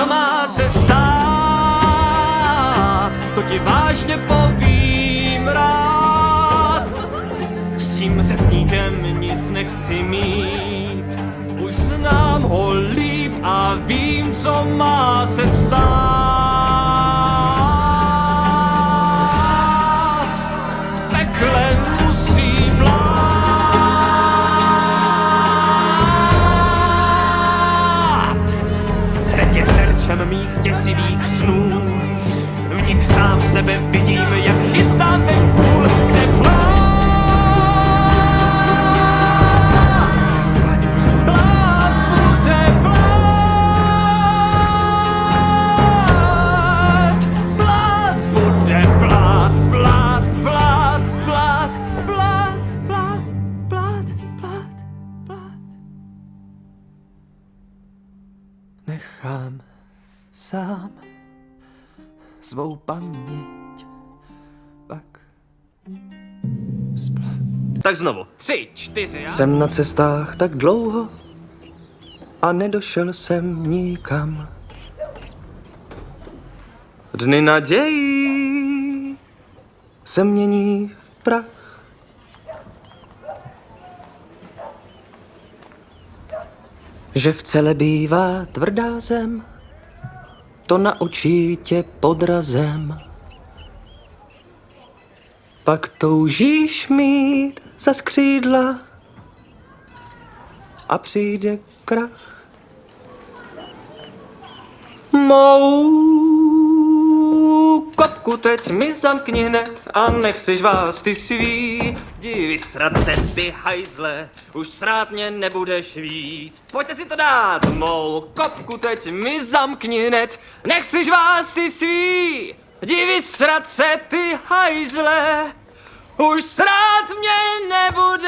co má se stát, to ti vážně povím rád. S tím se sníkem nic nechci mít, už znám ho líp a vím, co má se stát. koncem mých děsivých snů. V nich sám sebe vidím, jak chystám ten kůl, kde plán sám svou paměť pak splat. Tak znovu. Tři, čtyři a... Jsem na cestách tak dlouho a nedošel jsem nikam. Dny nadějí se mění v prach. Že v celé bývá tvrdá zem, to naučí tě podrazem. Pak toužíš mít za skřídla a přijde krach. Mou kopku teď mi zamkni hned a nechceš vás ty svý. Jdi vysrat se ty hajzle, už srát mě nebudeš víc. Pojďte si to dát, mou kopku teď mi zamkni hned, nechceš vás ty svý. Jdi vysrat se ty hajzle, už srát mě nebudeš